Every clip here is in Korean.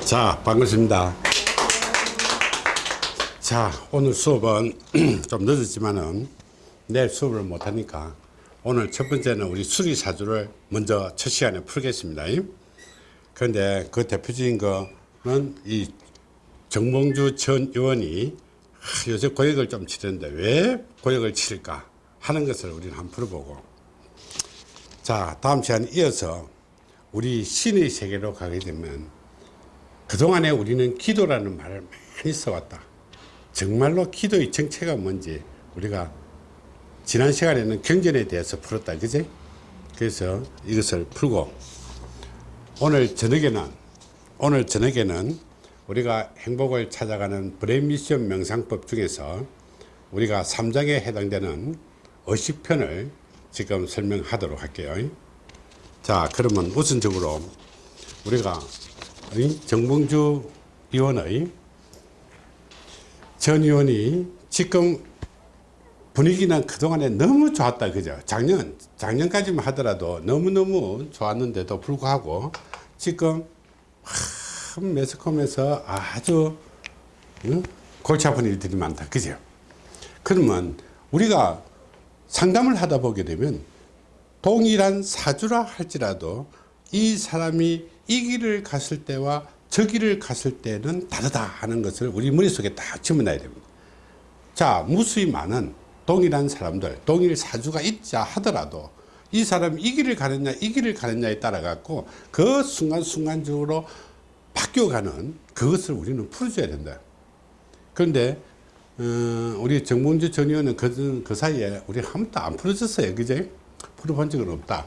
자 반갑습니다. 자 오늘 수업은 좀 늦었지만은 내일 수업을 못하니까 오늘 첫 번째는 우리 수리사주를 먼저 첫 시간에 풀겠습니다. 그런데 그 대표적인 거는 이 정봉주 전 의원이 아, 요새 고역을 좀 치는데 왜 고역을 치를까 하는 것을 우리는 한번 풀어보고. 자 다음 시간에 이어서 우리 신의 세계로 가게 되면 그동안에 우리는 기도라는 말을 많이 써왔다. 정말로 기도의 정체가 뭔지 우리가 지난 시간에는 경전에 대해서 풀었다. 그지 그래서 이것을 풀고 오늘 저녁에는 오늘 저녁에는 우리가 행복을 찾아가는 브레인 미션 명상법 중에서 우리가 3장에 해당되는 의식편을 지금 설명하도록 할게요. 자 그러면 우선적으로 우리가 정봉주 의원의 전 의원이 지금 분위기는 그동안에 너무 좋았다 그죠 작년 작년까지만 하더라도 너무너무 좋았는데도 불구하고 지금 매스컴에서 아주 응? 골치 아픈 일들이 많다 그죠 그러면 우리가 상담을 하다 보게 되면 동일한 사주라 할지라도 이 사람이 이 길을 갔을 때와 저 길을 갔을 때는 다르다 하는 것을 우리 머릿속에 딱 집어넣어야 됩니다. 자 무수히 많은 동일한 사람들 동일 사주가 있자 하더라도 이 사람이 이 길을 가느냐 이 길을 가느냐에 따라 갖고 그 순간순간적으로 바뀌어가는 그것을 우리는 풀어줘야 된다. 그런데 어, 우리 정봉주 전 의원은 그, 그 사이에 우리 한 번도 안 풀어졌어요. 그제? 풀어본 적은 없다.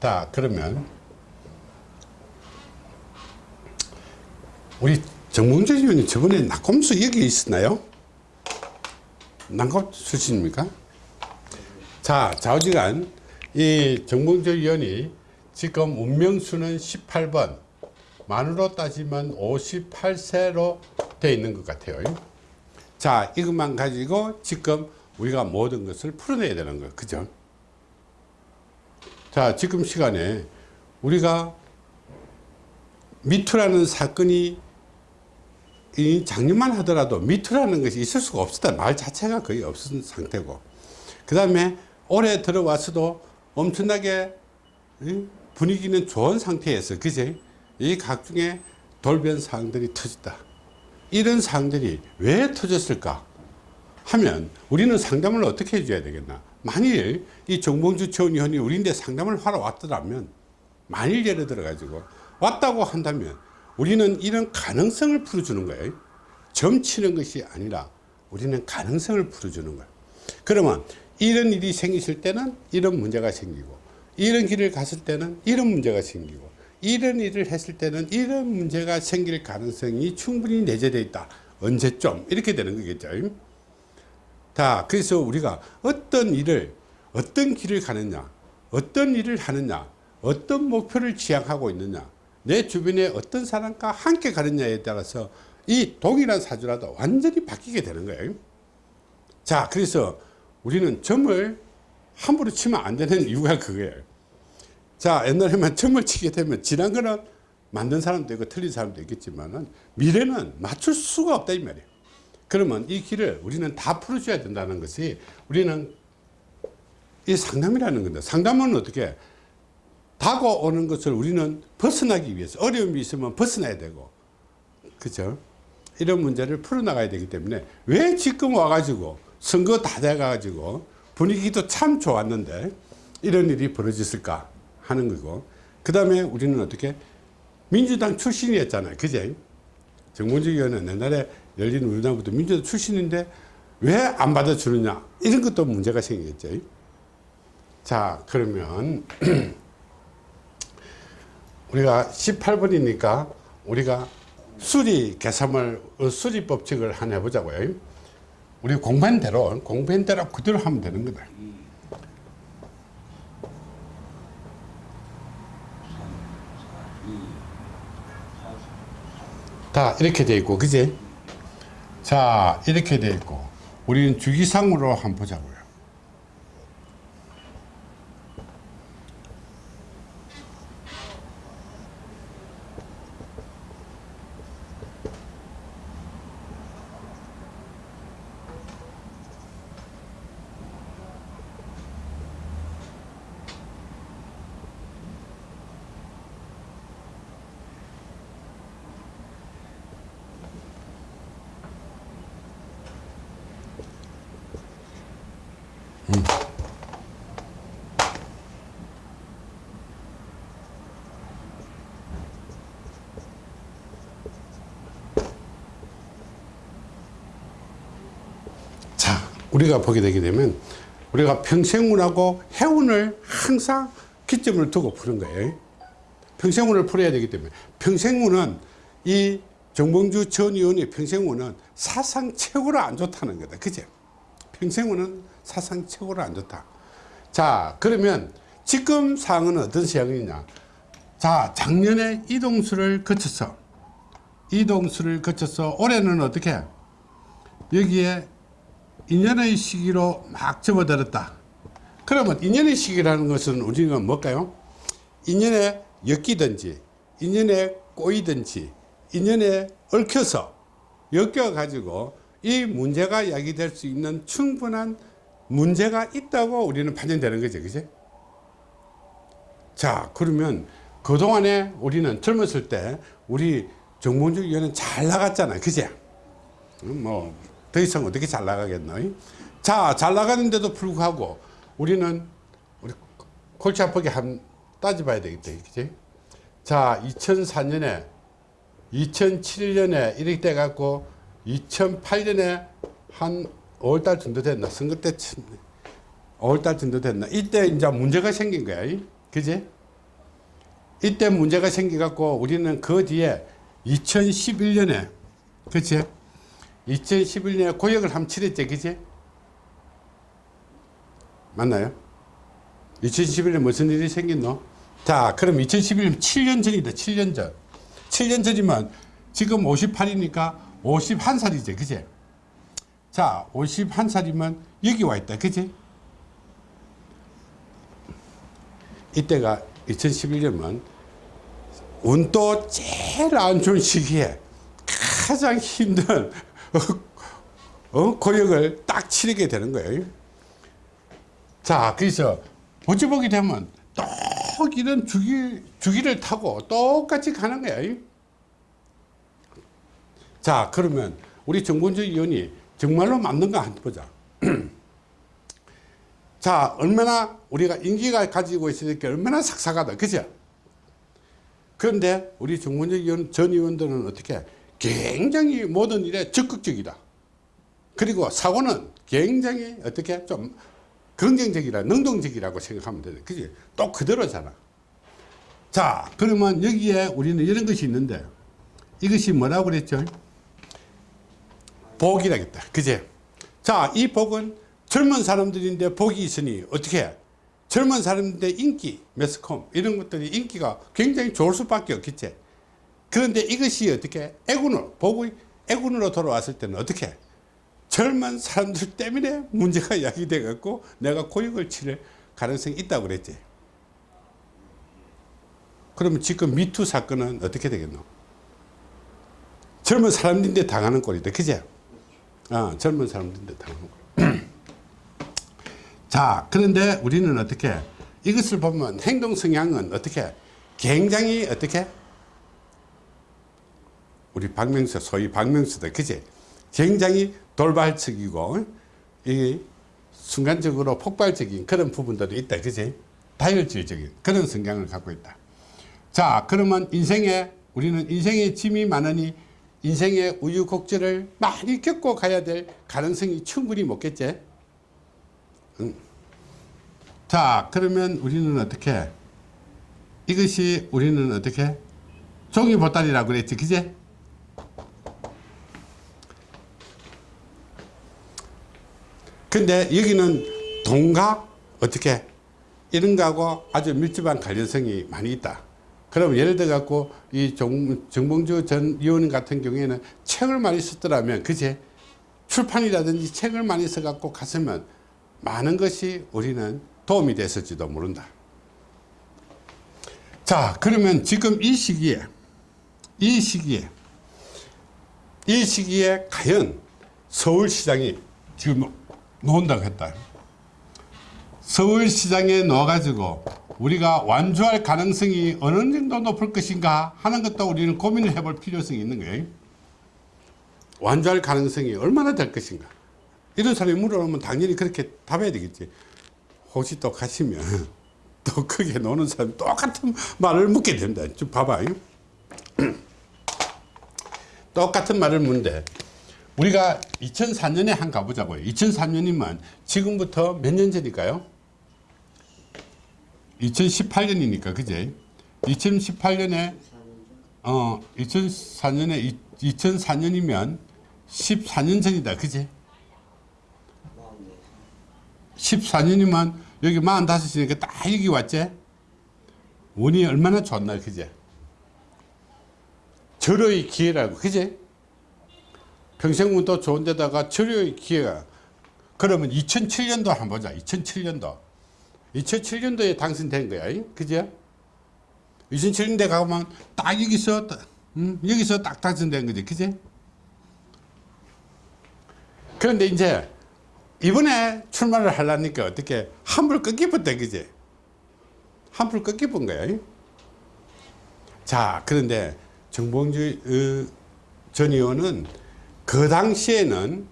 자 그러면 우리 정봉주 의원이 저번에 낙검수 여기 있었나요? 낙검 출신입니까? 자 좌우지간 이 정봉주 의원이 지금 운명수는 18번 만으로 따지면 58세로 되어 있는 것 같아요 자 이것만 가지고 지금 우리가 모든 것을 풀어내야 되는 거예요 그죠 자 지금 시간에 우리가 미투라는 사건이 이 작년만 하더라도 미투라는 것이 있을 수가 없었다. 말 자체가 거의 없었던 상태고. 그 다음에 올해 들어와서도 엄청나게 분위기는 좋은 상태에서 그제 이 각종의 돌변 사항들이 터졌다. 이런 사항들이 왜 터졌을까? 하면 우리는 상담을 어떻게 해줘야 되겠나? 만일 이 정봉주 전 의원이 우리인데 상담을 하러 왔더라면 만일 예를 들어 가지고 왔다고 한다면 우리는 이런 가능성을 풀어주는 거예요. 점치는 것이 아니라 우리는 가능성을 풀어주는 거예요. 그러면 이런 일이 생기실 때는 이런 문제가 생기고 이런 길을 갔을 때는 이런 문제가 생기고 이런 일을 했을 때는 이런 문제가 생길 가능성이 충분히 내재되어 있다. 언제쯤 이렇게 되는 거겠죠. 자 그래서 우리가 어떤 일을 어떤 길을 가느냐 어떤 일을 하느냐 어떤 목표를 지향하고 있느냐 내 주변에 어떤 사람과 함께 가느냐에 따라서 이 동일한 사주라도 완전히 바뀌게 되는 거예요. 자 그래서 우리는 점을 함부로 치면 안 되는 이유가 그거예요. 자 옛날에만 점을 치게 되면 지난 거는 만든 사람도 있고 틀린 사람도 있겠지만 미래는 맞출 수가 없다 이 말이에요. 그러면 이 길을 우리는 다 풀어줘야 된다는 것이 우리는 이 상담이라는 건데 상담은 어떻게 다가오는 것을 우리는 벗어나기 위해서 어려움이 있으면 벗어나야 되고. 그죠? 이런 문제를 풀어나가야 되기 때문에 왜 지금 와가지고 선거 다 돼가지고 분위기도 참 좋았는데 이런 일이 벌어졌을까 하는 거고. 그 다음에 우리는 어떻게 민주당 출신이었잖아요. 그제? 정문주 의원은 옛날에 열린 우리나라부터 민주당 출신인데 왜 안 받아주느냐? 이런 것도 문제가 생기겠죠. 자 그러면 우리가 18번이니까 우리가 수리 계산을 수리 법칙을 하나 해보자고요. 우리 공부한 대로 공부한 대로 그대로 하면 되는 거다. 다 이렇게 돼 있고 그지? 자 이렇게 돼 있고 우리는 주기상으로 한번 보자고요 자, 우리가 보게 되게 되면 우리가 평생운하고 해운을 항상 기점을 두고 푸는 거예요. 평생운을 풀어야 되기 때문에 평생운은 이 정봉주 전 의원의 평생운은 사상 최고로 안 좋다는 거다. 그죠? 평생운은 사상 최고로 안 좋다. 자, 그러면 지금 상황은 어떤 상황이냐? 자, 작년에 이동수를 거쳐서 이동수를 거쳐서 올해는 어떻게? 여기에 인연의 시기로 막 접어들었다. 그러면 인연의 시기라는 것은 우리가 뭘까요? 인연에 엮이든지, 인연에 꼬이든지, 인연에 얽혀서 엮여 가지고 이 문제가 야기될 수 있는 충분한 문제가 있다고 우리는 판단되는 거죠. 그지? 자, 그러면 그동안에 우리는 젊었을 때 우리 정봉주 의원은 잘 나갔잖아. 그지? 뭐, 더 이상 어떻게 잘 나가겠노? 자, 잘 나가는데도 불구하고 우리는 우리 골치 아프게 한 따져봐야 되겠다. 그지? 자, 2004년에 2007년에 이렇게 돼 갖고 2008년에 한 5월달 정도 됐나? 선거 때 5월달 정도 됐나? 이때 이제 문제가 생긴 거야. 그지? 이때 문제가 생겨 갖고 우리는 그 뒤에 2011년에 그치? 2011년에 고역을 한번 치렀지, 그지? 맞나요? 2011년 무슨 일이 생겼노? 자, 그럼 2011년 7년 전이다, 7년 전. 7년 전이면 지금 58이니까 51살이지, 그지? 자, 51살이면 여기 와 있다, 그지? 이때가 2011년이면 운도 제일 안 좋은 시기에 가장 힘든 어, 고역을 딱 치르게 되는 거예요. 자, 그래서 어찌 보게 되면 똑 이런 주기, 주기를 타고 똑같이 가는 거야. 자, 그러면 우리 정본주 의원이 정말로 맞는가 한번 보자. 자, 얼마나 우리가 인기가 가지고 있으니까 얼마나 삭삭하다. 그죠? 그런데 우리 정본주 의원, 전 의원들은 어떻게 굉장히 모든 일에 적극적이다. 그리고 사고는 굉장히 어떻게 좀 긍정적이라 능동적이라고 생각하면 돼. 그지? 또 그대로잖아. 자, 그러면 여기에 우리는 이런 것이 있는데 이것이 뭐라고 그랬죠? 복이라겠다. 그제? 자, 이 복은 젊은 사람들인데 복이 있으니 어떻게 해? 젊은 사람인데 인기, 매스컴 이런 것들이 인기가 굉장히 좋을 수밖에 없겠지. 그런데 이것이 어떻게 애군으로 복의 애군으로 돌아왔을 때는 어떻게 해? 젊은 사람들 때문에 문제가 야기돼 갖고 내가 고역을 치를 가능성이 있다고 그랬지. 그러면 지금 미투 사건은 어떻게 되겠노? 젊은 사람들인데 당하는 꼴이다. 그제? 아, 젊은 사람들인데 당하는 꼴. 자, 그런데 우리는 어떻게 이것을 보면 행동 성향은 어떻게 굉장히 어떻게 우리 박명수 소위 박명수다. 그제? 굉장히 돌발적이고 이 순간적으로 폭발적인 그런 부분들이 있다. 그지? 다혈질적인 그런 성향을 갖고 있다. 자, 그러면 인생에 우리는 인생에 짐이 많으니 인생의 우유곡절을 많이 겪고 가야 될 가능성이 충분히 먹겠지? 응. 자, 그러면 우리는 어떻게? 이것이 우리는 어떻게? 종이 보따리라고 그랬지, 그제? 근데 여기는 돈과 어떻게 이런 거하고 아주 밀접한 관련성이 많이 있다. 그럼 예를 들어 갖고 이 정, 정봉주 전 의원 같은 경우에는 책을 많이 썼더라면 그제 출판이라든지 책을 많이 써 갖고 갔으면 많은 것이 우리는 도움이 됐을지도 모른다. 자 그러면 지금 이 시기에 이 시기에 이 시기에 과연 서울시장이 지금 놓은다고 했다. 서울시장에 넣어가지고 우리가 완주할 가능성이 어느 정도 높을 것인가 하는 것도 우리는 고민을 해볼 필요성이 있는 거예요. 완주할 가능성이 얼마나 될 것인가. 이런 사람이 물어보면 당연히 그렇게 답해야 되겠지. 혹시 또 가시면 또 크게 노는 사람 똑같은 말을 묻게 된다. 좀 봐봐. 똑같은 말을 묻는데 우리가 2004년에 한 가보자고요. 2003년이면 지금부터 몇 년 전일까요? 2018년이니까 그제? 2018년에 어 2004년에 2004년이면 14년 전이다 그제? 14년이면 여기 45이니까 딱 여기 왔지? 운이 얼마나 좋나 그제? 절호의 기회라고 그제? 평생운도 좋은 데다가 절호의 기회가 그러면 2007년도 한번 보자. 2007년도. 2007년도에 당선된 거야. 그죠? 2007년도에 가면 딱 여기서 음, 여기서 딱 당선된 거지. 그지? 그런데 이제 이번에 출마를 하려니까 어떻게 한불 꺾이었다 그지? 한불 꺾이본 거야. 자 그런데 정봉주 어, 전 의원은 그 당시에는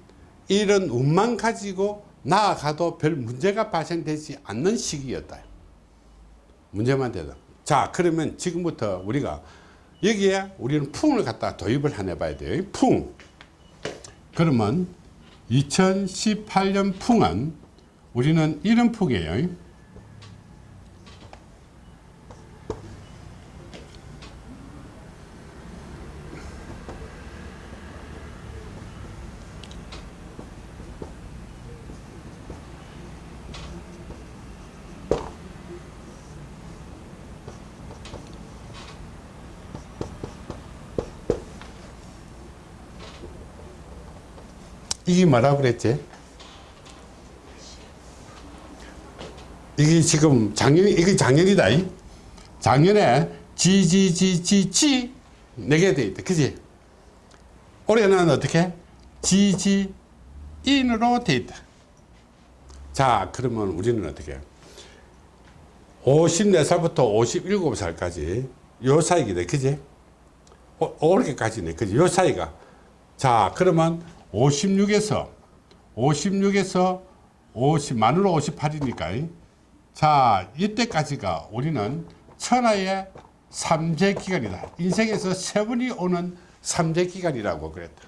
이런 운만 가지고 나아가도 별 문제가 발생되지 않는 시기였다. 문제만 되다. 자 그러면 지금부터 우리가 여기에 우리는 풍을 갖다 도입을 해 봐야 돼요. 풍. 그러면 2018년 풍은 우리는 이런 풍이에요. 이게 뭐라 그랬지? 이게 지금 작년 이게 작년이다. 이? 작년에 지지지지지 네개 돼 있다. 그지? 올해는 어떻게? 지지 인으로 돼 있다. 자, 그러면 우리는 어떻게? 54살부터 57살까지 요 사이기다. 그지? 오, 올해까지네. 그지? 요 사이가. 자, 그러면 56에서 56에서 50 만으로 58이니까 자 이때까지가 우리는 천하의 삼재 기간이다. 인생에서 세 번이 오는 삼재 기간이라고 그랬다.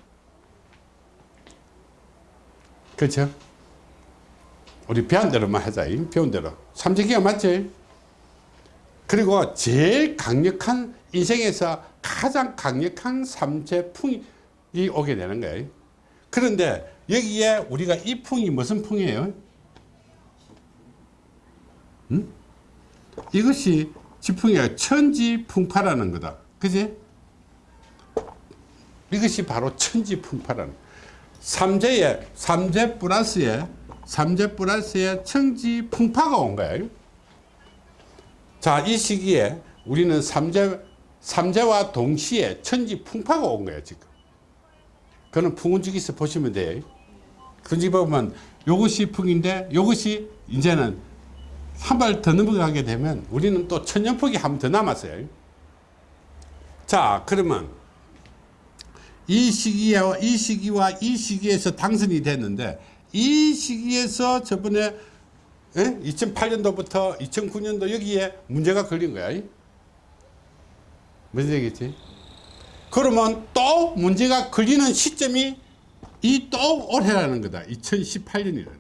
그렇죠? 우리 배운 대로만 하자 배운 대로. 삼재 기간 맞지? 그리고 제일 강력한 인생에서 가장 강력한 삼재풍이 오게 되는 거예요 그런데 여기에 우리가 이 풍이 무슨 풍이에요? 음? 이것이 지풍이야 천지풍파라는 거다. 그지? 이것이 바로 천지풍파라는 삼재에 삼재 플러스에 삼재 플러스에 천지풍파가 온 거예요. 자, 이 시기에 우리는 삼재 삼재와 동시에 천지풍파가 온 거예요, 지금. 그거는 풍운지기서 보시면 돼요. 그지 보면 요것이 풍인데 요것이 이제는 한 발 더 넘어가게 되면 우리는 또 천년폭이 한 번 더 남았어요. 자, 그러면 이 시기와 이 시기와 이 시기에서 당선이 됐는데 이 시기에서 저번에 2008년도부터 2009년도 여기에 문제가 걸린 거야. 무슨 얘기지? 그러면 또 문제가 걸리는 시점이 이 또 올해라는 거다. 2018년이라는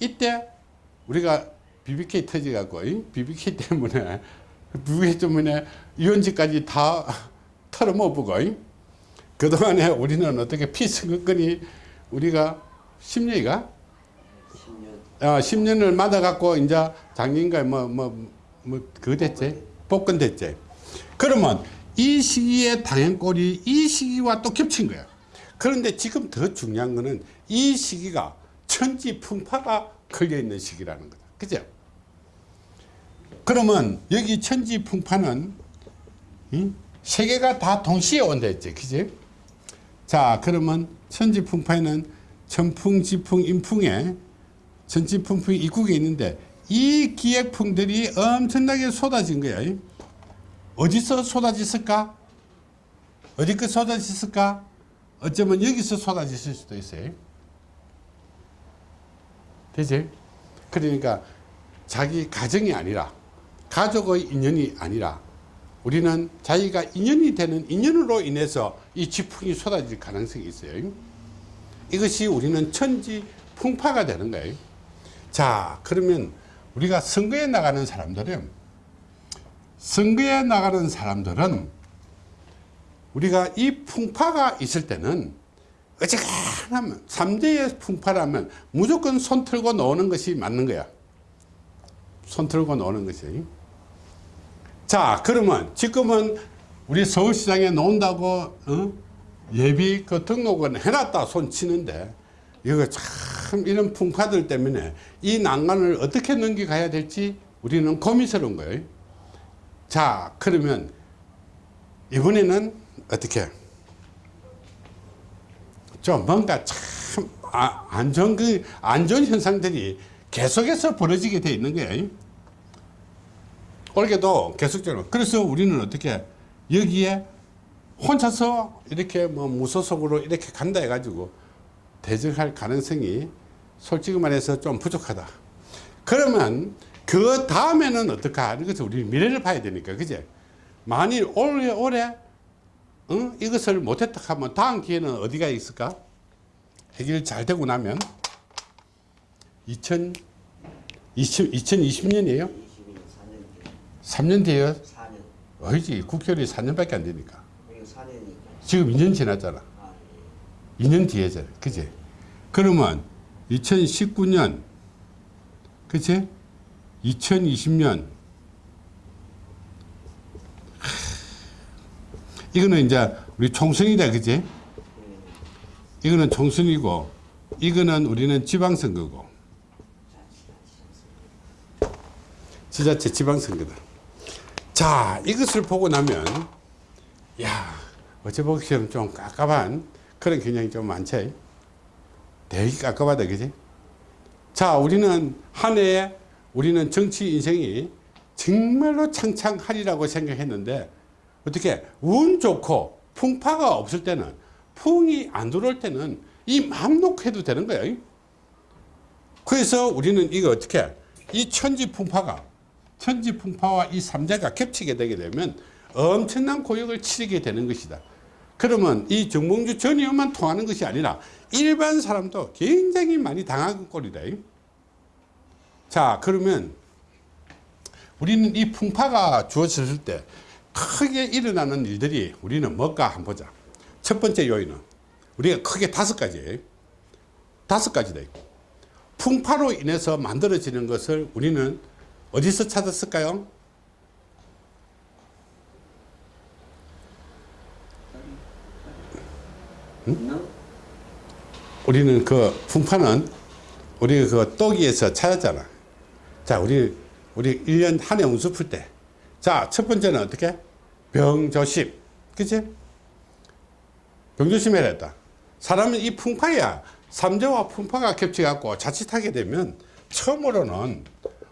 이때 우리가 BBK 터져갖고 BBK 때문에 BBK 때문에 유원지까지 다 털어먹고 그동안에 우리는 어떻게 피선거권이 우리가 10년이가 10년. 어, 10년을 맞아갖고 이제 작년인가 뭐, 뭐, 뭐, 그거 됐지? 복권 됐지? 그러면 이 시기에 당연꼴이 이 시기와 또 겹친 거예요. 그런데 지금 더 중요한 거는 이 시기가 천지풍파가 걸려있는 시기라는 거다. 그죠? 그러면 여기 천지풍파는 세 개가 다 동시에 온다 했지. 그지? 자, 그러면 천지풍파에는 천풍, 지풍, 인풍에 천지풍풍이 입국에 있는데 이 기획풍들이 엄청나게 쏟아진 거야. 어디서 쏟아졌을까? 어디 그 쏟아졌을까? 어쩌면 여기서 쏟아졌을 수도 있어요. 되지? 그러니까 자기 가정이 아니라 가족의 인연이 아니라 우리는 자기가 인연이 되는 인연으로 인해서 이 지풍이 쏟아질 가능성이 있어요. 이것이 우리는 천지 풍파가 되는 거예요. 자, 그러면 우리가 선거에 나가는 사람들은 선거에 나가는 사람들은 우리가 이 풍파가 있을 때는 어지간하면 삼재의 풍파라면 무조건 손 틀고 노는 것이 맞는 거야. 손 틀고 노는 것이. 자, 그러면 지금은 우리 서울시장에 놓는다고 어? 예비 그 등록은 해놨다 손 치는데 이거 참 이런 풍파들 때문에 이 난관을 어떻게 넘겨가야 될지 우리는 고민스러운 거예요. 자, 그러면 이번에는 어떻게? 좀 뭔가 참 아, 안전 그 안전 현상들이 계속해서 벌어지게 돼 있는 거예요. 올해도 계속적으로. 그래서 우리는 어떻게 여기에 혼자서 이렇게 뭐 무소속으로 이렇게 간다 해가지고 대적할 가능성이 솔직히 말해서 좀 부족하다. 그러면 그 다음에는 어떨까? 이것을 우리 미래를 봐야 되니까, 그제? 만일 올해, 올해, 어? 이것을 못했다 하면 다음 기회는 어디가 있을까? 해결 잘 되고 나면 2000, 20, 2020년이에요? 3년 뒤에요? 4년. 어이지 국회의원이 4년밖에 안 되니까 이거 4년이니까. 지금 2년 지났잖아 아, 예. 2년 뒤에잖아 그지 그러면 2019년 그치 2020년. 이거는 이제 우리 총선이다 그지? 이거는 총선이고 이거는 우리는 지방선거고. 지자체 지방선거다. 자 이것을 보고 나면 야 어째 보기처럼 좀 깝깝한 그런 경향이 좀 많지? 되게 깝깝하다 그지? 자 우리는 한 해에 우리는 정치 인생이 정말로 창창하리라고 생각했는데 어떻게 운 좋고 풍파가 없을 때는 풍이 안 들어올 때는 이 마음 놓고 해도 되는 거예요. 그래서 우리는 이거 어떻게 이 천지 풍파가 천지 풍파와 이 삼재가 겹치게 되게 되면 엄청난 고역을 치르게 되는 것이다. 그러면 이 정몽주 전 의원만 통하는 것이 아니라 일반 사람도 굉장히 많이 당하는 꼴이다 자 그러면 우리는 이 풍파가 주어졌을 때 크게 일어나는 일들이 우리는 뭘까 한번 보자 첫 번째 요인은 우리가 크게 다섯 가지예요 다섯 가지다 풍파로 인해서 만들어지는 것을 우리는 어디서 찾았을까요? 우리는 그 풍파는 우리 그 또기에서 찾았잖아. 자, 우리, 우리 1년 한 해 운수 풀 때. 자, 첫 번째는 어떻게? 병조심. 그치? 병조심 해야 했다. 사람은 이 풍파야. 삼재와 풍파가 겹쳐갖고 자칫하게 되면 처음으로는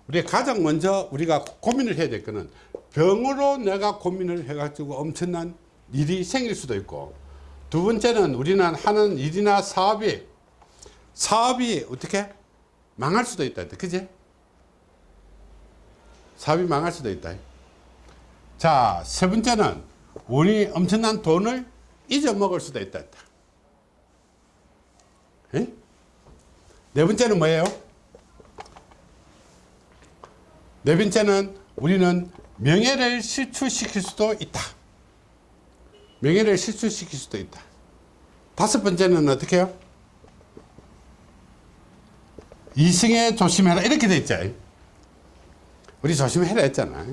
우리 가장 먼저 우리가 고민을 해야 될 거는 병으로 내가 고민을 해가지고 엄청난 일이 생길 수도 있고 두 번째는 우리는 하는 일이나 사업이 사업이 어떻게 망할 수도 있다. 그지? 사업이 망할 수도 있다. 자, 세 번째는 우리 엄청난 돈을 잊어먹을 수도 있다. 에? 네 번째는 뭐예요? 네 번째는 우리는 명예를 실추시킬 수도 있다. 명예를 실추시킬 수도 있다. 다섯 번째는 어떻게 해요? 이승에 조심해라 이렇게 돼 있죠. 우리 조심해라 했잖아.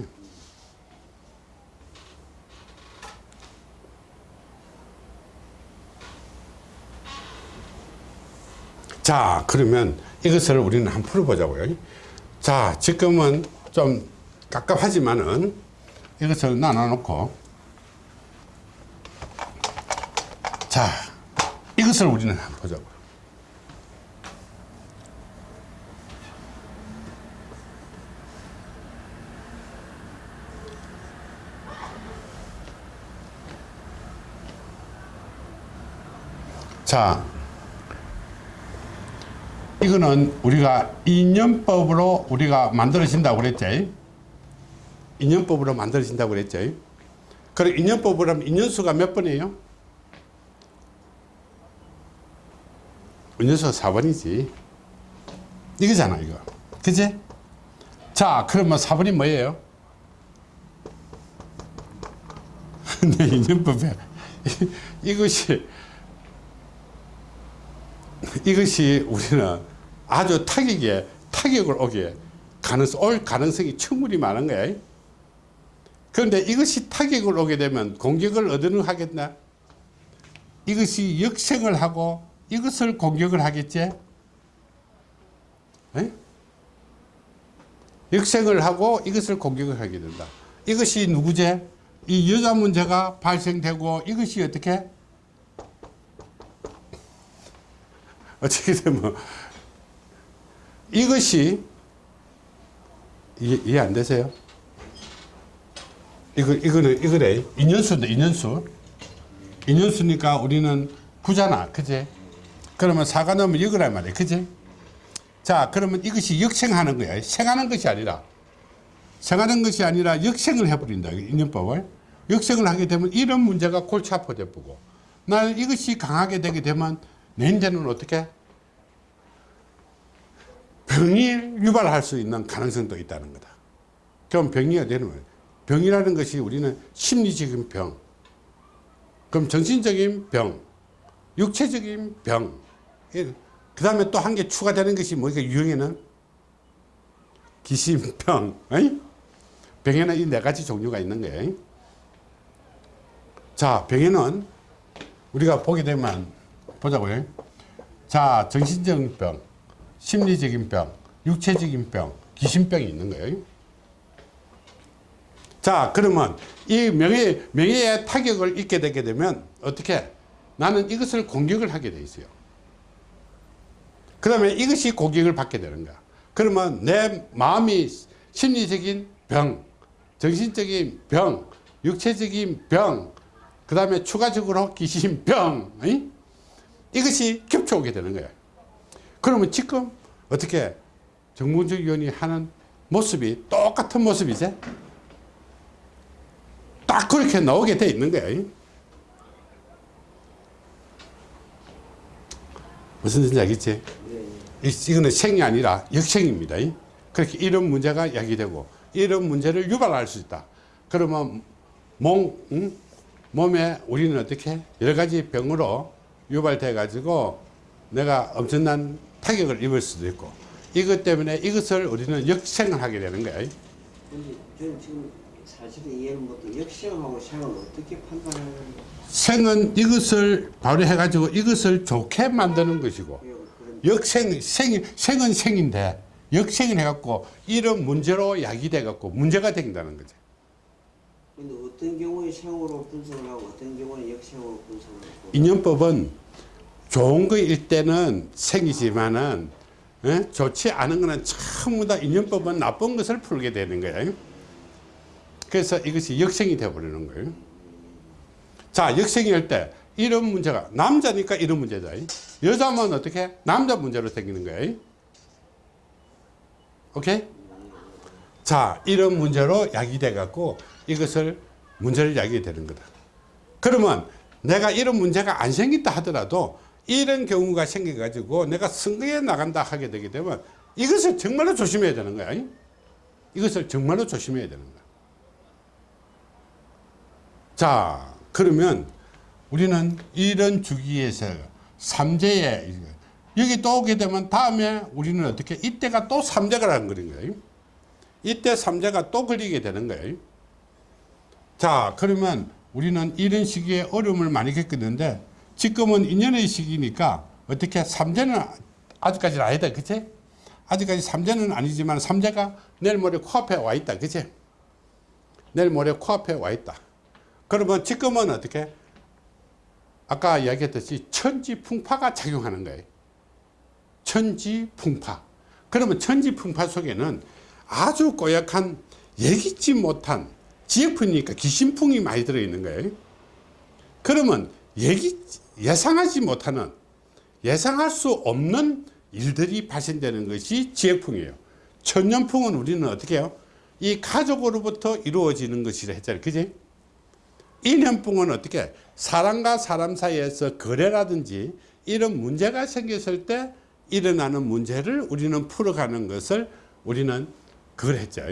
자 그러면 이것을 우리는 한번 풀어보자고요. 자 지금은 좀 깝깝하지만은 이것을 나눠 놓고 자 이것을 우리는 한번 보자고 자 이거는 우리가 인연법으로 우리가 만들어진다고 그랬지. 인연법으로 만들어진다고 그랬지. 그럼 인연법으로 하면 인연수가 몇 번이에요? 인연수가 4번이지. 이거잖아, 이거. 그지? 자, 그러면 4번이 뭐예요? 내 인연법에 이것이 이것이 우리는 아주 타격에 타격을 오게 가능성 올 가능성이 충분히 많은 거야. 그런데 이것이 타격을 오게 되면 공격을 어디는 하겠나? 이것이 역생을 하고 이것을 공격을 하겠지? 에? 역생을 하고 이것을 공격을 하게 된다. 이것이 누구제? 이 여자 문제가 발생되고 이것이 어떻게? 어떻게 되면 이것이 이해, 이해 안 되세요? 이거 이거는 이거래. 인연수인데 인연수. 인연수니까 우리는 구잖아. 그지? 그러면 사가 넣으면 이거란 말이야 그지? 자 그러면 이것이 역생하는 거야. 생하는 것이 아니라. 생하는 것이 아니라 역생을 해버린다. 인연법을. 역생을 하게 되면 이런 문제가 골치 아파져 보고. 나는 이것이 강하게 되게 되면 내 인제는 어떻게? 병이 유발할 수 있는 가능성도 있다는 거다. 그럼 병이 어디는 거예요? 병이라는 것이 우리는 심리적인 병 그럼 정신적인 병 육체적인 병 그 다음에 또 한 개 추가되는 것이 뭐니까 유형에는? 기심병? 병에는 이 네 가지 종류가 있는 거예요 자 병에는 우리가 보게 되면 보자고요 자 정신적인 병 심리적인 병 육체적인 병 기심병이 있는 거예요. 자 그러면 이 명예, 명예의 타격을 입게 되게 되면 어떻게? 나는 이것을 공격을 하게 돼 있어요. 그러면 이것이 공격을 받게 되는 거야. 그러면 내 마음이 심리적인 병 정신적인 병 육체적인 병 그 다음에 추가적으로 귀신병 이? 이것이 겹쳐오게 되는 거예요 그러면 지금 어떻게 정문적 위원이 하는 모습이 똑같은 모습이지 딱 그렇게 나오게 돼 있는 거예요 무슨 뜻인지 알겠지? 이- 이거는 생이 아니라 역생입니다. 그렇게 이런 문제가 야기되고 이런 문제를 유발할 수 있다. 그러면 몸, 응? 몸에 우리는 어떻게 여러 가지 병으로 유발돼 가지고 내가 엄청난 타격을 입을 수도 있고 이것 때문에 이것을 우리는 역생을 하게 되는 거야. 근데 저는 지금 사실은 이해를 못해 역시하고 생을 어떻게 판단하는 거예요? 생은 이것을 발휘해 가지고 이것을 좋게 만드는 것이고 역생 생 생은 생인데 역생을 해갖고 이런 문제로 야기돼 갖고 문제가 된다는 거죠. 근데 어떤 경우에 생으로 분석을 하고 어떤 경우에 역생으로 분석을 하고 인연법은 좋은 거일 때는 생이지만은 예? 좋지 않은 거는 전부 다 인연법은 나쁜 것을 풀게 되는 거예요. 그래서 이것이 역생이 되어버리는 거예요. 자, 역생이 할 때 이런 문제가 남자니까 이런 문제다. 여자면 어떻게? 남자 문제로 생기는 거예요. 오케이? 자, 이런 문제로 야기돼 갖고 이것을 문제를 야기게 되는 거다. 그러면 내가 이런 문제가 안 생긴다 하더라도 이런 경우가 생겨가지고 내가 선거에 나간다 하게 되게 되면 이것을 정말로 조심해야 되는 거야. 이것을 정말로 조심해야 되는 거야. 자, 그러면 우리는 이런 주기에서 삼재에 여기 또 오게 되면 다음에 우리는 어떻게 이때가 또 삼재가라는 거예요. 이때 삼재가 또 걸리게 되는 거예요. 자, 그러면 우리는 이런 시기에 어려움을 많이 겪었는데 지금은 인연의 시기니까 어떻게 삼재는 아직까지는 아니다. 그치? 아직까지 삼재는 아니지만 삼재가 내일 모레 코앞에 와 있다. 그치? 내일 모레 코앞에 와 있다. 그러면 지금은 어떻게? 아까 이야기했듯이 천지풍파가 작용하는 거예요. 천지풍파. 그러면 천지풍파 속에는 아주 고약한 예기치 못한 지역풍이니까 기신풍이 많이 들어있는 거예요. 그러면 예기, 예상하지 못하는 예상할 수 없는 일들이 발생되는 것이 지역풍이에요. 천년풍은 우리는 어떻게 해요? 이 가족으로부터 이루어지는 것이라 했잖아요. 그지? 인연풍은 어떻게 해? 사람과 사람 사이에서 거래라든지 이런 문제가 생겼을 때 일어나는 문제를 우리는 풀어가는 것을 우리는 그걸 했죠.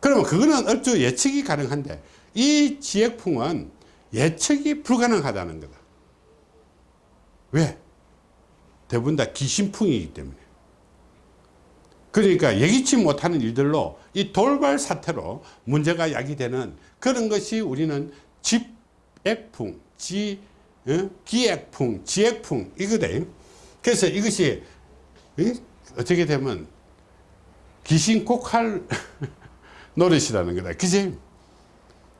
그러면 그거는 얼추 예측이 가능한데 이 지역풍은 예측이 불가능하다는 거다. 왜? 대부분 다 귀신풍이기 때문에. 그러니까 예기치 못하는 일들로 이 돌발 사태로 문제가 야기되는 그런 것이 우리는 집액풍, 지, 어? 기액풍, 지액풍 이거대. 그래서 이것이 이? 어떻게 되면 귀신 꼭할 노릇이라는 거다. 그지?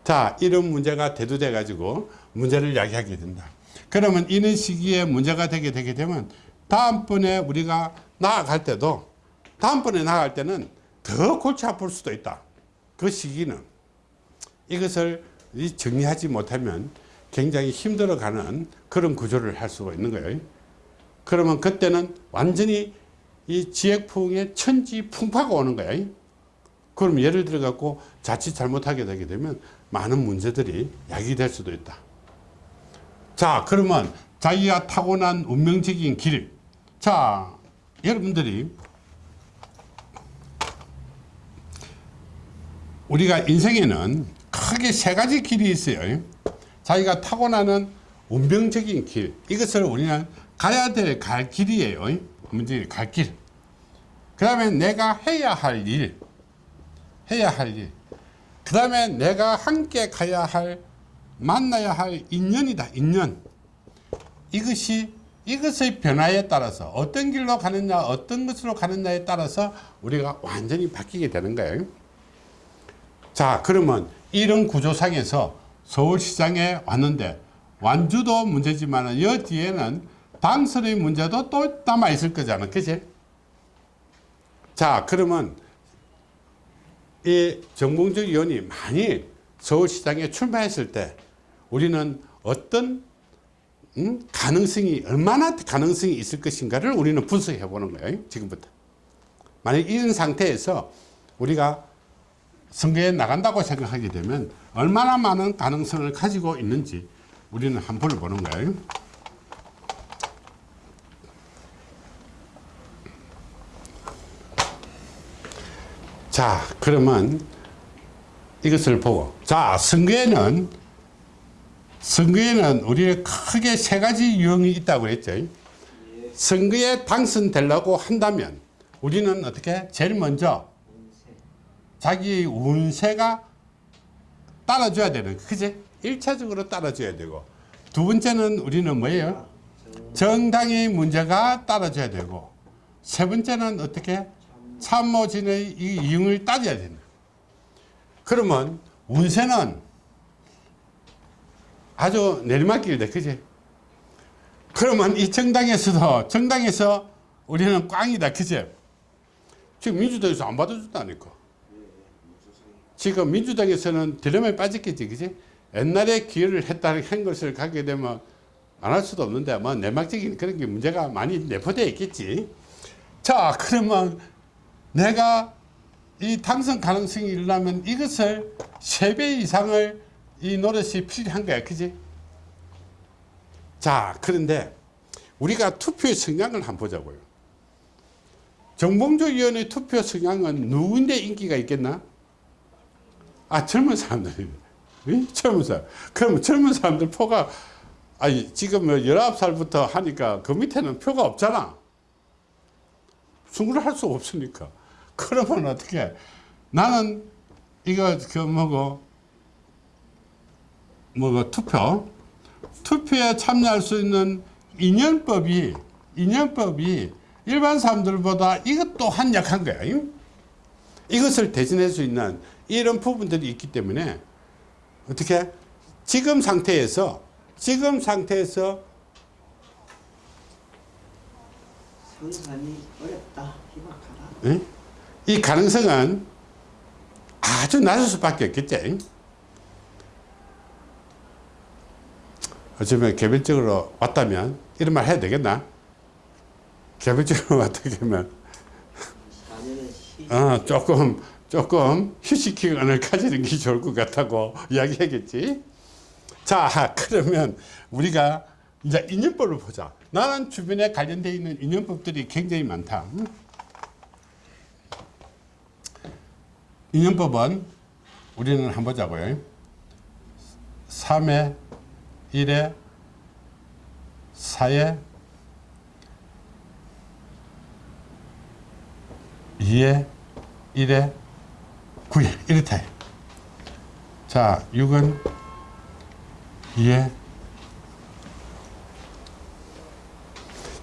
자, 이런 문제가 대두돼 가지고 문제를 야기하게 된다. 그러면 이런 시기에 문제가 되게 되게 되면 다음번에 우리가 나아갈 때도 다음번에 나아갈 때는 더 골치 아플 수도 있다. 그 시기는 이것을 이 정리하지 못하면 굉장히 힘들어가는 그런 구조를 할 수가 있는 거예요. 그러면 그때는 완전히 이 지역풍의 천지 풍파가 오는 거야. 그럼 예를 들어 갖고 자칫 잘못하게 되게 되면 많은 문제들이 야기될 수도 있다. 자, 그러면 자기가 타고난 운명적인 길. 자, 여러분들이 우리가 인생에는 크게 세 가지 길이 있어요. 자기가 타고나는 운명적인 길. 이것을 우리는 가야 될 갈 길이에요. 문제 갈 길. 그 다음에 내가 해야 할 일. 해야 할 일. 그 다음에 내가 함께 가야 할, 만나야 할 인연이다. 인연. 이것이, 이것의 변화에 따라서 어떤 길로 가느냐, 어떤 것으로 가느냐에 따라서 우리가 완전히 바뀌게 되는 거예요. 자, 그러면 이런 구조상에서 서울시장에 왔는데 완주도 문제지만 여 뒤에는 당선의 문제도 또 남아 있을 거잖아. 그치? 자, 그러면 이 정봉주 의원이 많이 서울시장에 출마했을 때 우리는 어떤 음? 가능성이 얼마나 가능성이 있을 것인가를 우리는 분석해 보는 거예요. 지금부터. 만약 이런 상태에서 우리가 선거에 나간다고 생각하게 되면 얼마나 많은 가능성을 가지고 있는지 우리는 한번 보는 거예요. 자, 그러면 이것을 보고 자, 선거에는 선거에는 우리가 크게 세 가지 유형이 있다고 그랬죠. 선거에 당선되려고 한다면 우리는 어떻게 제일 먼저 자기 운세가 따라줘야 되는 그지? 1차적으로 따라줘야 되고 두 번째는 우리는 뭐예요? 정당의 문제가 따라줘야 되고 세 번째는 어떻게? 참모진의 이 이용을 따져야 된다. 그러면 운세는 아주 내리막길이다. 그지? 그러면 이 정당에서도 정당에서 우리는 꽝이다. 그지? 지금 민주당에서 안 받아준다니까. 지금 민주당에서는 드럼에 빠졌겠지, 그지? 옛날에 기여를 했다는 한 것을 가게 되면 안 할 수도 없는데, 뭐, 내막적인 그런 게 문제가 많이 내포되어 있겠지. 자, 그러면 내가 이 당선 가능성이 일어나면 이것을 세 배 이상을 이 노릇이 필요한 거야, 그지? 자, 그런데 우리가 투표의 성향을 한번 보자고요. 정봉주 의원의 투표 성향은 누구인데 인기가 있겠나? 아 젊은 사람들이 젊은 사람 그러면 젊은 사람들 표가 아니 지금 뭐 19살부터 하니까 그 밑에는 표가 없잖아 승부를 할 수 없으니까 그러면 어떻게 나는 이거 그 뭐고? 뭐고? 투표. 투표에 참여할 수 있는 인연법이 인연법이 일반 사람들보다 이것 또한 약한 거야 이것을 대신할 수 있는 이런 부분들이 있기 때문에 어떻게 지금 상태에서 지금 상태에서 선산이 어렵다. 희박하다. 예? 이 가능성은 아주 낮을 수밖에 없겠지 어쩌면 개별적으로 왔다면 이런 말 해야 되겠나 개별적으로 4년은 시 어, 조금 조금 휴식 기간을 가지는 게 좋을 것 같다고 이야기하겠지. 자, 그러면 우리가 이제 인연법을 보자. 나는 주변에 관련되어 있는 인연법들이 굉장히 많다. 응? 인연법은 우리는 한번 보자고요. 3에 1에 4에 2에 1에 9에 이렇다. 자, 6은 2에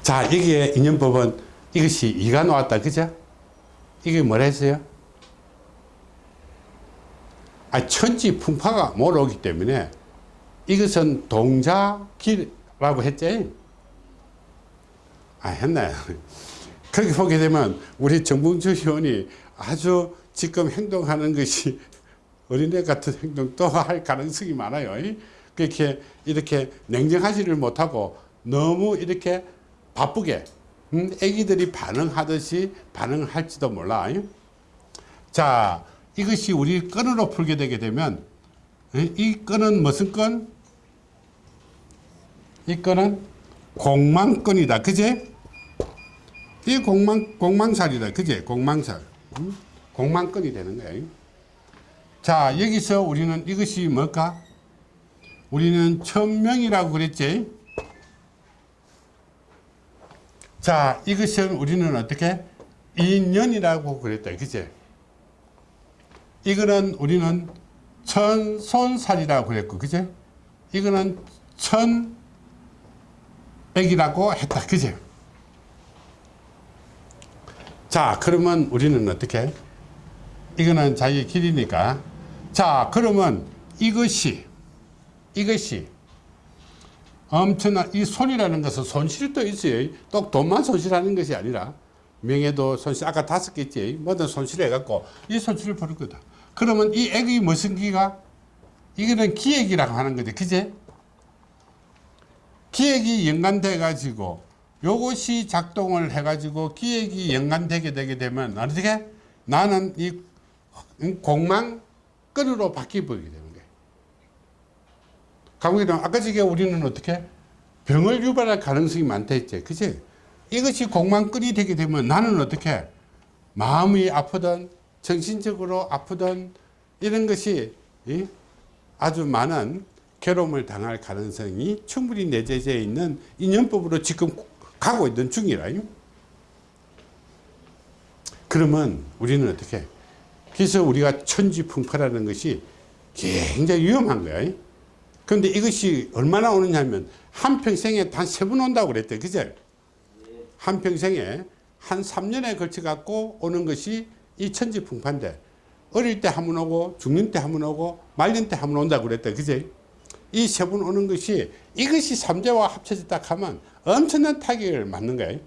자, 이게 인연법은 이것이 2가 나왔다. 그죠? 이게 뭐라 했어요? 아, 천지 풍파가 몰아오기 때문에 이것은 동자기라고 했지? 아, 했나요? 그렇게 보게 되면 우리 정봉주 의원이 아주 지금 행동하는 것이 어린애 같은 행동도 할 가능성이 많아요. 그렇게 이렇게 냉정하지를 못하고 너무 이렇게 바쁘게 음, 애기들이 반응하듯이 반응을 할지도 몰라. 자, 이것이 우리 끈으로 풀게 되게 되면 에? 이 끈은 무슨 끈? 이 끈은 공망끈이다. 그제? 이 공망, 공망살이다. 그제? 공망살. 음? 공망끈이 되는 거예요. 자, 여기서 우리는 이것이 뭘까? 우리는 천명이라고 그랬지? 자, 이것은 우리는 어떻게? 인연이라고 그랬다. 그제? 이거는 우리는 천손살이라고 그랬고, 그제? 이거는 천백이라고 했다. 그제? 자, 그러면 우리는 어떻게? 이거는 자기 길이니까. 자, 그러면 이것이, 이것이 엄청난 이 손이라는 것은 손실도 있어요. 또 돈만 손실하는 것이 아니라 명예도 손실, 아까 다섯 개 있지. 뭐든 손실해 갖고 이 손실을 보는 거다. 그러면 이 액이 무슨 기가? 이거는 기액이라고 하는 거지. 그제? 기액이 연관돼 가지고 요것이 작동을 해 가지고 기액이 연관되게 되게 되면 어떻게? 나는 이 공망 끈으로 바뀌어 버리게 되는 거예요. 강국이 아까 저게 우리는 어떻게? 병을 유발할 가능성이 많다 했지. 그치? 이것이 공망 끈이 되게 되면 나는 어떻게? 마음이 아프든 정신적으로 아프든 이런 것이 이? 아주 많은 괴로움을 당할 가능성이 충분히 내재되어 있는 인연법으로 지금 가고 있는 중이라. 그러면 우리는 어떻게? 그래서 우리가 천지풍파라는 것이 굉장히 위험한 거야. 그런데 이것이 얼마나 오느냐 하면 한평생에 단 세 번 온다고 그랬대. 그제? 한평생에 한 3년에 걸쳐 갖고 오는 것이 이 천지풍파인데 어릴 때 한 번 오고 죽는 때 한 번 오고 말년 때 한 번 온다고 그랬대. 그제? 이 세 번 오는 것이 이것이 삼재와 합쳐졌다 하면 엄청난 타격을 맞는 거예요.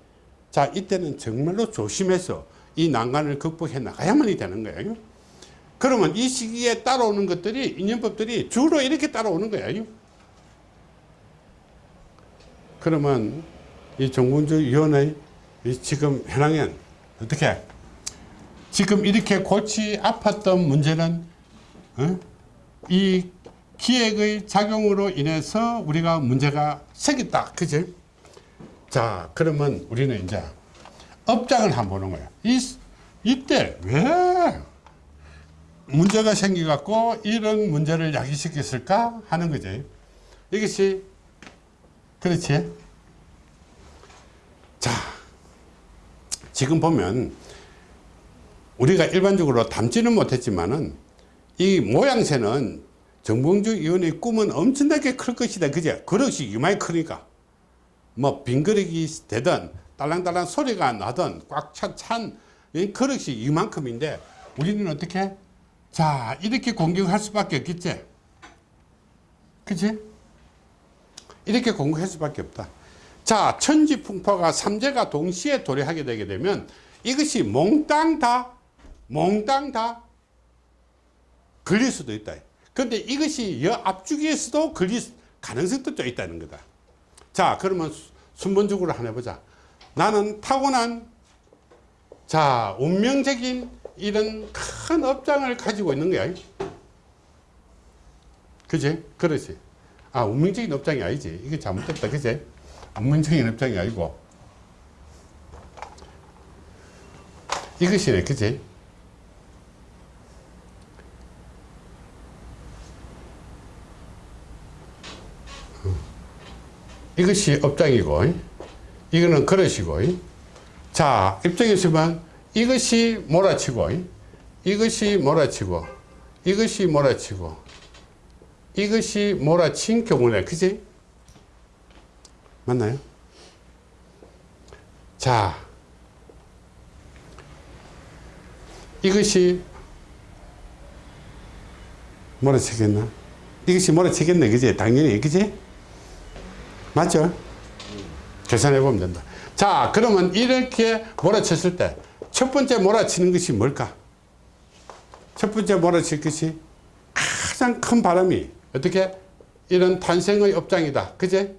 자, 이때는 정말로 조심해서 이 난관을 극복해 나가야만이 되는 거예요. 그러면 이 시기에 따라오는 것들이 인연법들이 주로 이렇게 따라오는 거예요. 그러면 이 정군주 위원회 이 지금 현황엔 어떻게 지금 이렇게 골치 아팠던 문제는 어? 이 기획의 작용으로 인해서 우리가 문제가 생겼다. 그지? 자, 그러면 우리는 이제 업장을 한번 보는 거야. 이, 이때 왜 문제가 생겨갖고 이런 문제를 야기시켰을까 하는 거지. 이것이, 그렇지. 자, 지금 보면 우리가 일반적으로 담지는 못했지만은 이 모양새는 정봉주 의원의 꿈은 엄청나게 클 것이다. 그제? 그릇이 이마에 크니까. 뭐 빈 그릇이 되든 딸랑딸랑 소리가 나든 꽉찬 그릇이 이만큼인데 우리는 어떻게? 자 이렇게 공격할 수밖에 없겠지? 그치? 이렇게 공격할 수밖에 없다. 자 천지풍파가 삼재가 동시에 도래하게 되게 되면 이것이 몽땅 다 몽땅 다 걸릴 수도 있다. 그런데 이것이 여 앞주기에서도 걸릴 가능성도 좀 있다는 거다. 자, 그러면 순번적으로 하나 해보자. 나는 타고난 자 운명적인 이런 큰 업장을 가지고 있는 거야. 그지? 그렇지. 아 운명적인 업장이 아니지. 이게 잘못됐다. 그지? 운명적인 업장이 아니고. 이것이네. 그지 이것이 업장이고 이거는 그릇이고 자 입장에서만 이것이 몰아치고 이것이 몰아치고 이것이 몰아치고 이것이 몰아친 경우네. 그지? 맞나요? 자 이것이 몰아치겠나? 이것이 몰아치겠네. 그지? 당연히. 그지 맞죠? 계산해 보면 된다. 자, 그러면 이렇게 몰아쳤을 때 첫 번째 몰아치는 것이 뭘까? 첫 번째 몰아칠 것이 가장 큰 바람이 어떻게 이런 탄생의 업장이다. 그제?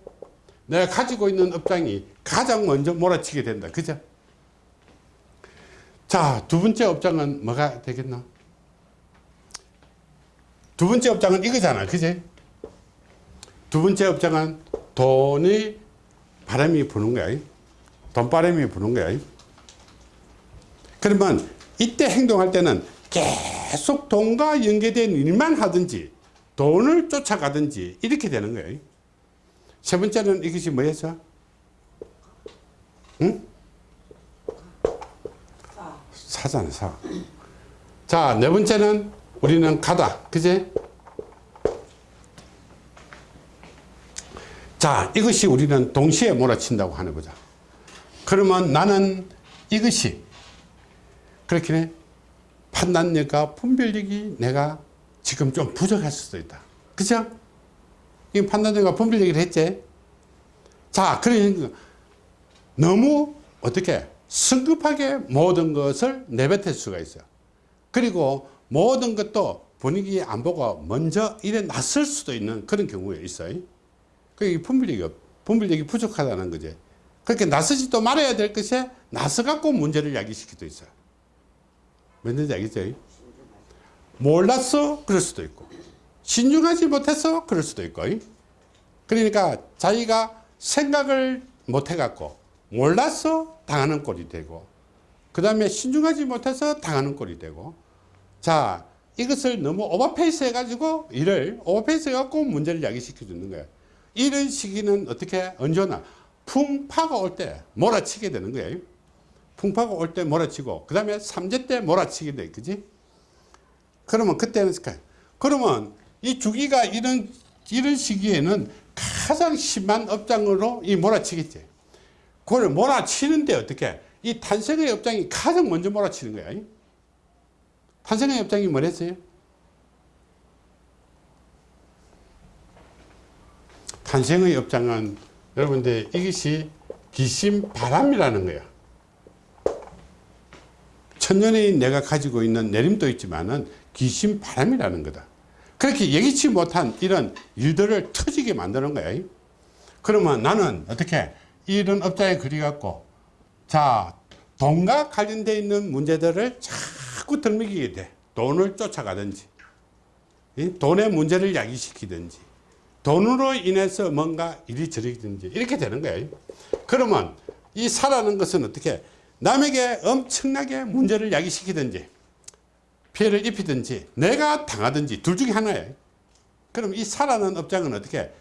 내가 가지고 있는 업장이 가장 먼저 몰아치게 된다. 그죠? 자, 두 번째 업장은 뭐가 되겠나? 두 번째 업장은 이거잖아. 그제? 두 번째 업장은 돈이 바람이 부는 거야. 돈바람이 부는 거야. 그러면 이때 행동할 때는 계속 돈과 연계된 일만 하든지 돈을 쫓아가든지 이렇게 되는 거예요. 세 번째는 이것이 뭐였어? 응? 사잖아, 사. 자, 네 번째는 우리는 가다. 그제? 자, 이것이 우리는 동시에 몰아친다고 하는 거죠. 그러면 나는 이것이 그렇게 판단력과 분별력이 내가 지금 좀 부족할 수도 있다. 그죠? 이 판단력과 분별력을 했지? 자, 그러니까 너무 어떻게 성급하게 모든 것을 내뱉을 수가 있어요. 그리고 모든 것도 분위기 안 보고 먼저 일에 나설 수도 있는 그런 경우에 있어요. 그게 분별력이, 없- 분별력이 부족하다는 거지. 그렇게 나서지도 말아야 될 것에 나서갖고 문제를 야기시키도 있어요. 뭔지 알겠죠? 몰랐어? 그럴 수도 있고. 신중하지 못해서 그럴 수도 있고. 그러니까 자기가 생각을 못해갖고 몰라서 당하는 꼴이 되고 그 다음에 신중하지 못해서 당하는 꼴이 되고 자 이것을 너무 오버페이스 해가지고 일을 오버페이스 해갖고 문제를 야기시켜 주는 거예요. 이런 시기는 어떻게 언제 오나 풍파가 올 때 몰아치게 되는 거예요. 풍파가 올 때 몰아치고 그 다음에 삼재 때 몰아치게 돼 그지? 그러면 그때는 그러면 이 주기가 이런 이런 시기에는 가장 심한 업장으로 이 몰아치겠지. 그걸 몰아치는데 어떻게 이 탄생의 업장이 가장 먼저 몰아치는 거야. 탄생의 업장이 뭐랬어요? 탄생의 업장은 여러분들 이것이 귀신 바람이라는 거야. 천년의 내가 가지고 있는 내림도 있지만은 귀신 바람이라는 거다. 그렇게 예기치 못한 이런 일들을 터지게 만드는 거야. 그러면 나는 어떻게 이런 업장에 그리갖고 자 돈과 관련되어 있는 문제들을 자꾸 들먹이게 돼. 돈을 쫓아가든지 이 돈의 문제를 야기시키든지 돈으로 인해서 뭔가 이리저리든지 이렇게 되는 거예요. 그러면 이 사라는 것은 어떻게 남에게 엄청나게 문제를 야기시키든지 피해를 입히든지 내가 당하든지 둘 중에 하나예요. 그럼 이 사라는 업장은 어떻게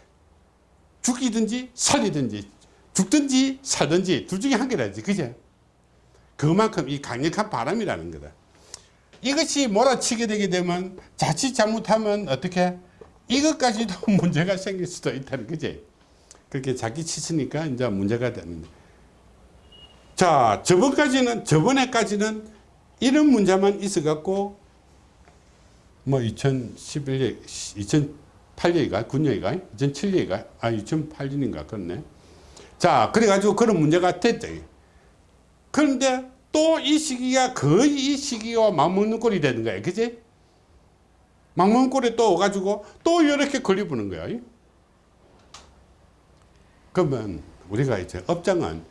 죽이든지 살리든지 죽든지 살든지 둘 중에 한 개라지 그죠? 그만큼 이 강력한 바람이라는 거다. 이것이 몰아치게 되게 되면 자칫 잘못하면 어떻게 이것까지도 문제가 생길 수도 있다는 거지. 그렇게 자기 치으니까 이제 문제가 되는 거야. 자, 저번까지는, 저번에까지는 이런 문제만 있어갖고, 뭐, 2011년, 2008년인가? 9년인가? 2007년인가? 아, 2008년인가? 그렇네. 자, 그래가지고 그런 문제가 됐죠. 그런데 또 이 시기가 거의 이 시기와 맞먹는 꼴이 되는 거야. 그지? 꼴에 또 오가지고 또 이렇게 걸려보는 거야. 그러면 우리가 이제 업장은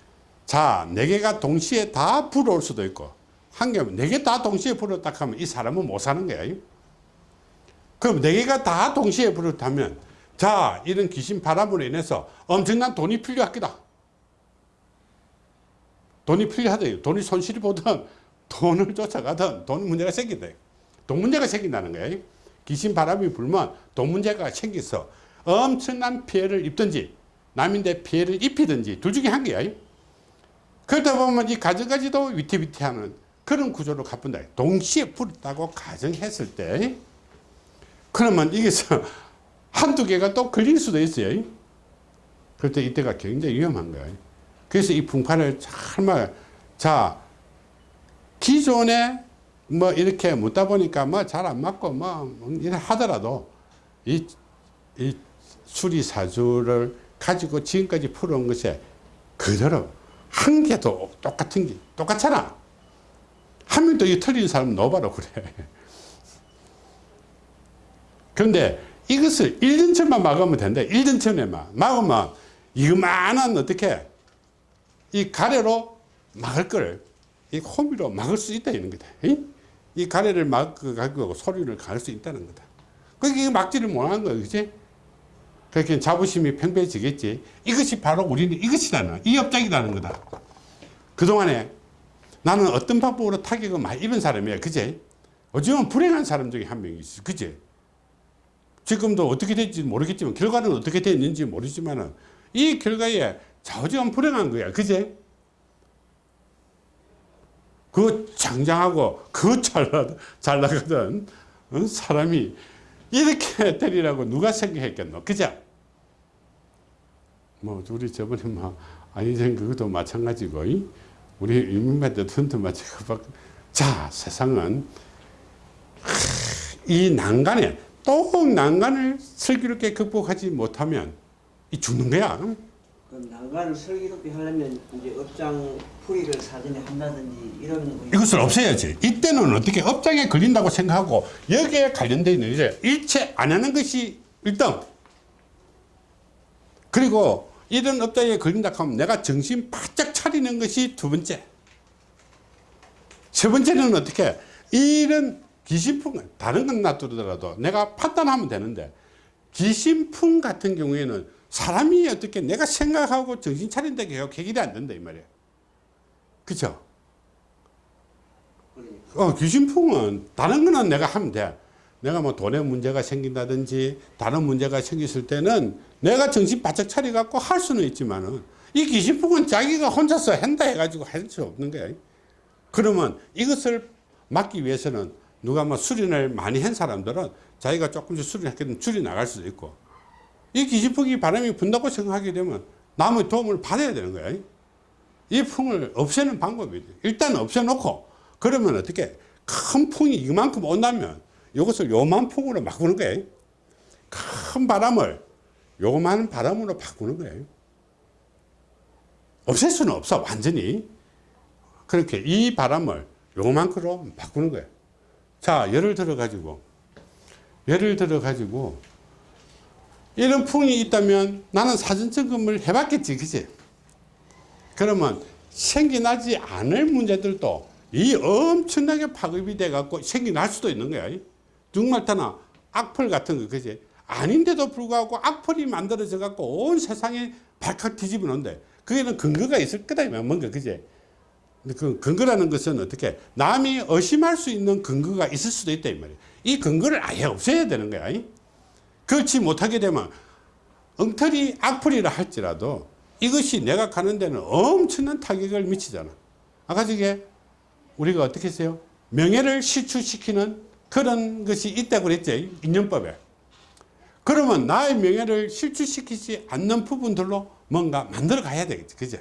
자, 네 개가 동시에 다 불어올 수도 있고, 한 개면 네개 다 동시에 불었다 하면 이 사람은 못 사는 거야. 그럼 네 개가 다 동시에 불었다면, 자, 이런 귀신 바람으로 인해서 엄청난 돈이 필요하겠다. 돈이 필요하다. 돈이 손실이 보든 돈을 쫓아가든 돈 문제가 생긴다. 돈 문제가 생긴다는 거예요. 귀신 바람이 불면 돈 문제가 생겨서 엄청난 피해를 입든지 남인데 피해를 입히든지 둘 중에 한 개야. 그러다 보면 이 가정까지도 위태위태하는 그런 구조로 가뿐다. 동시에 불었다고 가정했을 때 그러면 이게서 한두 개가 또 걸릴 수도 있어요. 그럴 때 이때가 굉장히 위험한 거예요. 그래서 이 풍파를 정말 자 기존에 뭐 이렇게 묻다 보니까 뭐 잘 안 맞고 뭐 이래 하더라도 이, 이 수리사주를 가지고 지금까지 풀어온 것에 그대로 한 개도 똑같은 게 똑같잖아. 한 명도 이 틀린 사람 넣어봐라 그래. 그런데 이것을 1년 전만 막으면 된다. 1년 전에만 막으면 이만한 어떻게 이 가래로 막을 걸, 이 호미로 막을 수 있다 이런 거다. 이? 이 가래를 막고 소리를 갈 수 있다는 거다. 그게 막지를 못하는 거야, 그지? 그렇게 자부심이 팽배해지겠지. 이것이 바로 우리는 이것이라는, 이 업장이라는 거다. 그동안에 나는 어떤 방법으로 타격을 많이 입은 사람이야, 그지? 어쩌면 불행한 사람 중에 한 명이지, 그지? 지금도 어떻게 될지 모르겠지만, 결과는 어떻게 됐는지 모르지만 은, 이 결과에 좌우지간 불행한 거야. 그제? 그 장장하고 그 잘, 잘 나가던 어? 사람이 이렇게 때리라고 누가 생각했겠노? 그죠? 뭐, 우리 저번에 뭐, 아니전 그것도 마찬가지고, 이? 우리 유민만 대통령도 마찬가지고. 자, 세상은 이 난간에 또 난간을 슬기롭게 극복하지 못하면 이 죽는 거야. 그럼 난간을 슬기롭게 하려면 이제 업장 풀이를 사전에 한다든지 이런 이것을 없애야지. 이때는 어떻게 업장에 걸린다고 생각하고 여기에 관련되어 있는 이제 일체 안 하는 것이 1등. 그리고 이런 업장에 걸린다 하면 내가 정신 바짝 차리는 것이 두 번째. 세 번째는 어떻게 이런 귀신풍 다른 건 놔두더라도 내가 판단하면 되는데 귀신풍 같은 경우에는 사람이 어떻게 내가 생각하고 정신 차린다고 해요. 해결이 안 된다 이 말이에요. 그러니까 어, 귀신풍은 다른 거는 내가 하면 돼. 내가 뭐 돈에 문제가 생긴다든지 다른 문제가 생겼을 때는 내가 정신 바짝 차려갖고 할 수는 있지만은 이 귀신풍은 자기가 혼자서 한다 해가지고 할 수 없는 거야. 그러면 이것을 막기 위해서는 누가 뭐 수련을 많이 한 사람들은 자기가 조금씩 수련했거든 줄이 나갈 수도 있고 이 귀신풍이 바람이 분다고 생각하게 되면 남의 도움을 받아야 되는 거야. 이 풍을 없애는 방법이 돼. 일단 없애놓고 그러면 어떻게 큰 풍이 이만큼 온다면 이것을 요만 풍으로 바꾸는 거예요. 큰 바람을 요만 바람으로 바꾸는 거예요. 없앨 수는 없어 완전히. 그렇게 이 바람을 요만큼으로 바꾸는 거예요. 자 예를 들어 가지고 예를 들어 가지고 이런 풍이 있다면 나는 사전 점검을 해봤겠지 그지 그러면 생겨나지 않을 문제들도 이 엄청나게 파급이 돼 갖고 생겨날 수도 있는 거야. 중말타나 악플 같은 거 그지 아닌데도 불구하고 악플이 만들어져 갖고 온 세상에 발칵 뒤집어 놓는데 그게는 근거가 있을 거다 뭔가 그지 그 근거라는 것은 어떻게? 남이 의심할 수 있는 근거가 있을 수도 있다 이 말이야. 이 근거를 아예 없애야 되는 거야 그렇지 못하게 되면 엉터리 악플이라 할지라도 이것이 내가 가는 데는 엄청난 타격을 미치잖아. 아까 저게 우리가 어떻게 했어요? 명예를 실추시키는 그런 것이 있다고 그랬지. 인연법에. 그러면 나의 명예를 실추시키지 않는 부분들로 뭔가 만들어 가야 되겠지. 그죠?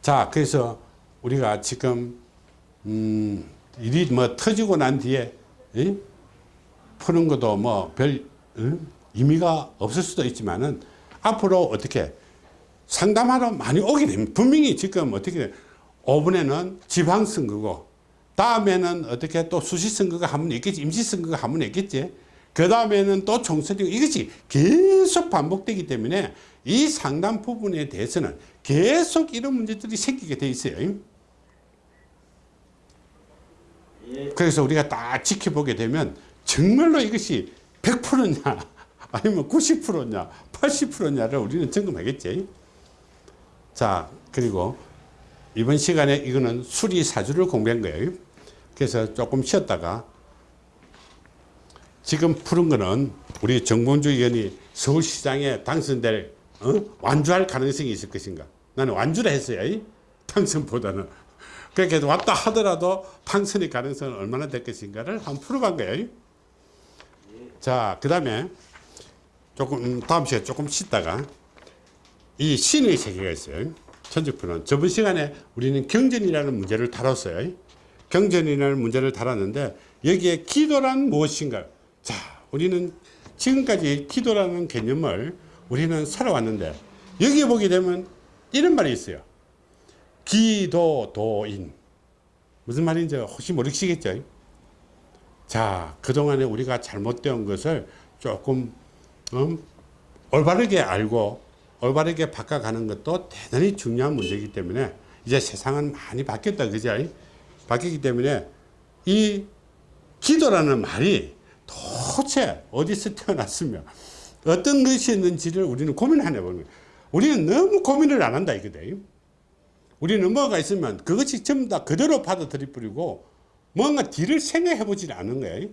자, 그래서 우리가 지금, 음, 일이 뭐 터지고 난 뒤에, 이? 푸는 것도 뭐별 의미가 없을 수도 있지만은 앞으로 어떻게 상담하러 많이 오게 됩니다. 분명히 지금 어떻게 5분에는 지방선거고 다음에는 어떻게 또 수시선거가 한 번 있겠지 임시선거가 한 번 있겠지 그 다음에는 또 총선이고 이것이 계속 반복되기 때문에 이 상담 부분에 대해서는 계속 이런 문제들이 생기게 돼 있어요. 예. 그래서 우리가 딱 지켜보게 되면 정말로 이것이 100%냐 아니면 90%냐 80%냐를 우리는 점검하겠지. 자 그리고 이번 시간에 이거는 수리 사주를 공부한 거예요. 그래서 조금 쉬었다가 지금 푸른 거는 우리 정봉주 의원이 서울시장에 당선될 어? 완주할 가능성이 있을 것인가? 나는 완주를 했어요. 당선보다는. 그렇게 왔다 하더라도 당선의 가능성은 얼마나 될 것인가를 한번 풀어본 거예요. 자, 그 다음에 조금 음, 다음 시간에 조금 쉬다가 이 신의 세계가 있어요. 천직푸는 저번 시간에 우리는 경전이라는 문제를 다뤘어요. 경전이라는 문제를 다뤘는데 여기에 기도란 무엇인가? 자, 우리는 지금까지 기도라는 개념을 우리는 살아왔는데 여기에 보게 되면 이런 말이 있어요. 기도도인. 무슨 말인지 혹시 모르시겠죠? 자, 그동안에 우리가 잘못된 것을 조금 음, 올바르게 알고 올바르게 바꿔가는 것도 대단히 중요한 문제이기 때문에 이제 세상은 많이 바뀌었다 그죠? 바뀌기 때문에 이 기도라는 말이 도대체 어디서 태어났으며 어떤 것이 있는지를 우리는 고민을 해보는 거예요. 우리는 너무 고민을 안 한다 이거든. 우리는 뭐가 있으면 그것이 전부 다 그대로 받아들이 버리고 뭔가 뒤를 생각해 보질 않는 거예요.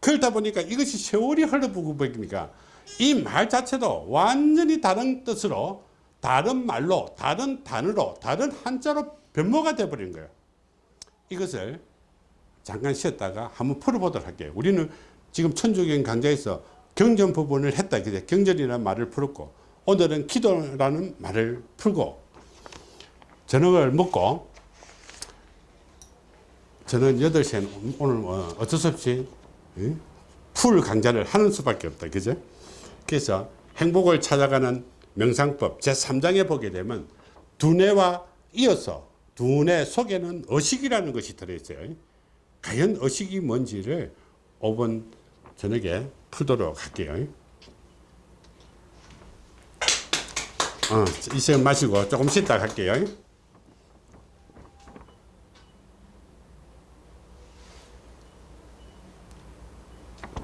그러다 보니까 이것이 세월이 흘러보고 보니까 이 말 자체도 완전히 다른 뜻으로 다른 말로 다른 단어로 다른 한자로 변모가 돼버린 거예요. 이것을 잠깐 쉬었다가 한번 풀어보도록 할게요. 우리는 지금 천주경 강좌에서 경전 부분을 했다. 경전이라는 말을 풀었고 오늘은 기도라는 말을 풀고 저녁을 먹고 저는 8시에는 오늘 어, 어쩔 수 없이 예? 풀 강좌를 하는 수밖에 없다. 그죠? 그래서 행복을 찾아가는 명상법 제3장에 보게 되면 두뇌와 이어서 두뇌 속에는 의식이라는 것이 들어있어요. 과연 의식이 뭔지를 5번 저녁에 풀도록 할게요. 어, 이 시간 마시고 조금 쉬다 갈게요.